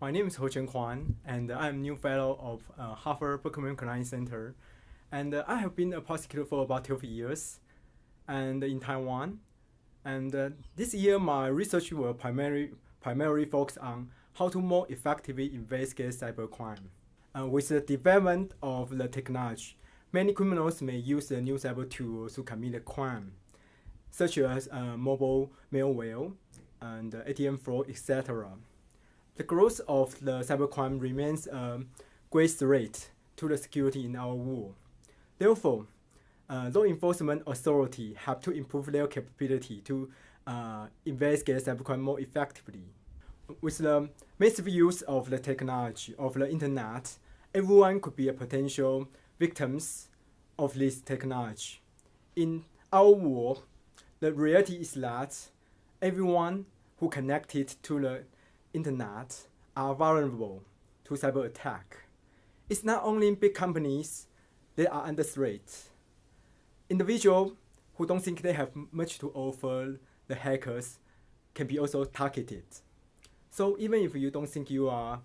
My name is Ho Chen Kwan, and I'm new fellow of uh, Harvard Berkman Klein Center. And uh, I have been a prosecutor for about 12 years and in Taiwan. And uh, this year, my research will primarily, primarily focus on how to more effectively investigate cybercrime. Uh, with the development of the technology, many criminals may use the new cyber tools to commit a crime, such as uh, mobile malware and ATM fraud, etc. The growth of the cybercrime remains a great threat to the security in our world. Therefore, uh, law enforcement authorities have to improve their capability to uh, investigate cybercrime more effectively. With the massive use of the technology of the internet, everyone could be a potential victims of this technology. In our world, the reality is that everyone who connected to the internet are vulnerable to cyber attack. It's not only big companies that are under threat. Individuals who don't think they have much to offer the hackers can be also targeted. So even if you don't think you are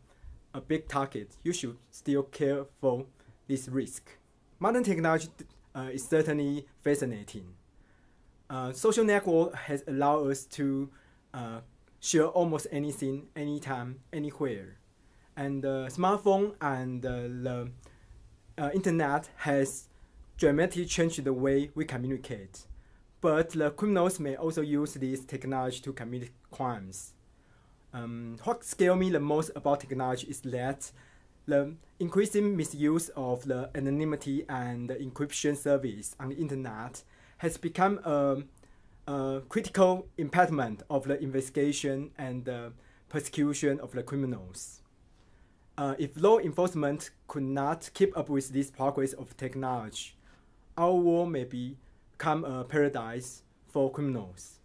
a big target, you should still care for this risk. Modern technology uh, is certainly fascinating. Uh, social network has allowed us to uh, share almost anything, anytime, anywhere. And the smartphone and the uh, internet has dramatically changed the way we communicate. But the criminals may also use this technology to commit crimes. Um, what scares me the most about technology is that the increasing misuse of the anonymity and the encryption service on the internet has become a a critical impediment of the investigation and the persecution of the criminals. Uh, if law enforcement could not keep up with this progress of technology, our world may become a paradise for criminals.